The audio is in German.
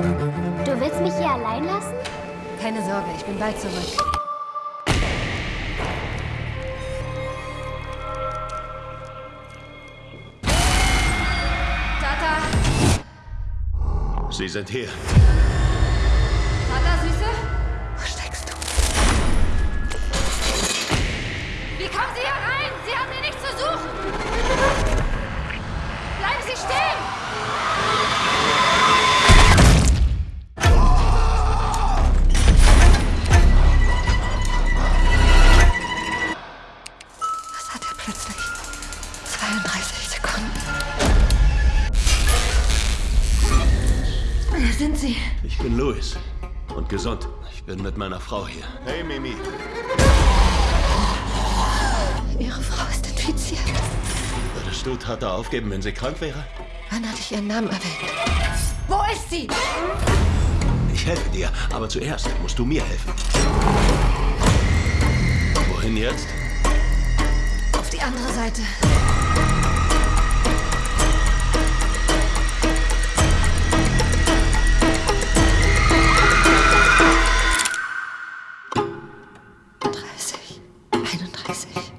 Du willst mich hier allein lassen? Keine Sorge, ich bin bald zurück. Tata! Sie sind hier. 42 Sekunden. Wer sind Sie? Ich bin Louis und gesund. Ich bin mit meiner Frau hier. Hey, Mimi. Ihre Frau ist infiziert. Würdest du Tata aufgeben, wenn sie krank wäre? Wann hatte ich ihren Namen erwähnt? Wo ist sie? Ich helfe dir, aber zuerst musst du mir helfen. andere Seite. Dreißig, einunddreißig.